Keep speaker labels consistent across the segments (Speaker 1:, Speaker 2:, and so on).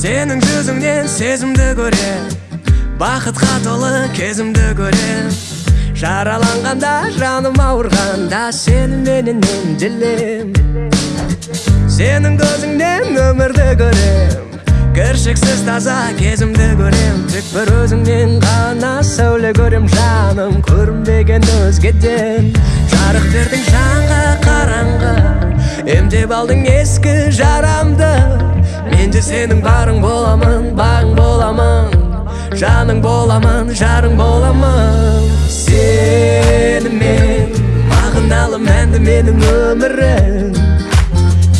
Speaker 1: сенің жүзіңнен сезімді көрем бақытқа толы кезімді көрем жараланғанда жаным ауырғанда сені менен емделем сенің көзіңнен өмірді көрем кіршіксіз таза кезімді көрем. Тек бір өзіңнен ғана сәуле көрем. Жаным көрінбеген өзгеден. Жарық бердің жанға қараңғы. Емдеп алдың ескі жарамды. Сенің барың боламын бағың боламын. Жаның боламын жарың боламын. Сенімен мағыналы мәнді менің өмірім.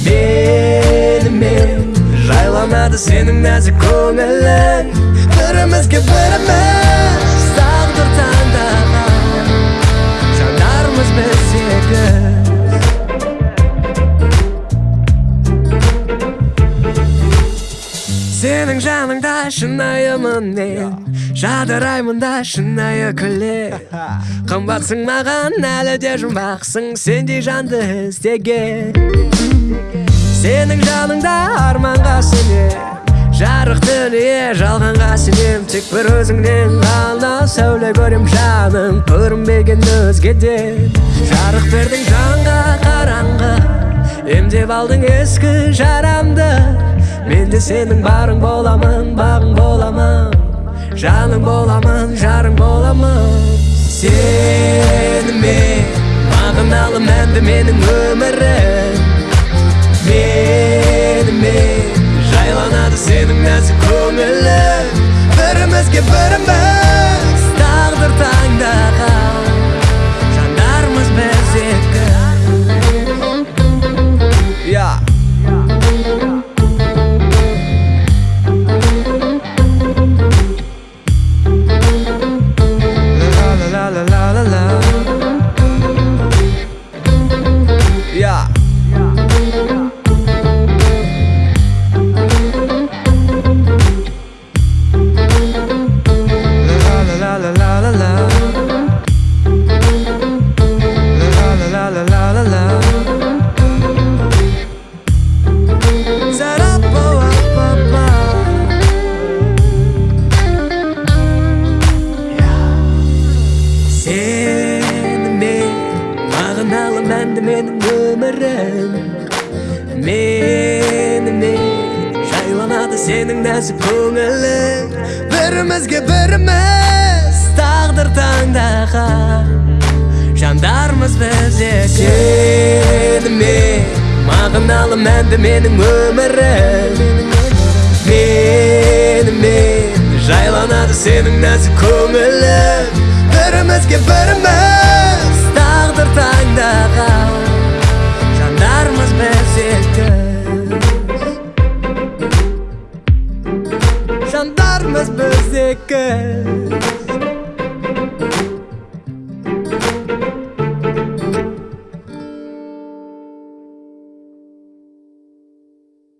Speaker 1: Менімен жайланады сенің нәзік көңілің. Бірімізге біріміз. Сенің жаныңда шынайымын мен жадыраймын да шынайы күле қымбатсың маған әлі де жұмбақсың. Сендей жанды іздеген сенің жаныңда арманға сенем жарық дүние жалғанға сенем. Тек бір өзіңнен ғана сәуле көрем жаным. Көрінбеген өзгеден жарық бердің жанға қараңғы. Емдеп алдың ескі жарамды. Мен де сенің барың боламын бағың боламын. Жаның боламын жарың боламын. Сенімен мағыналы мәнді менің өмірім. Менімен жайланады сенің нәзік көңілің. Бірімізге біріміз мәнді менің өмірім менімен жайланады сенің нәзік көңілің. Бірімізге біріміз тағдыр таңдаған жандармыз біз сенімен мағыналы мәнді менің өмірім. Менімен жайланады сенің нәзік көңілің. Бірімізге біріміз жандармыз біз екі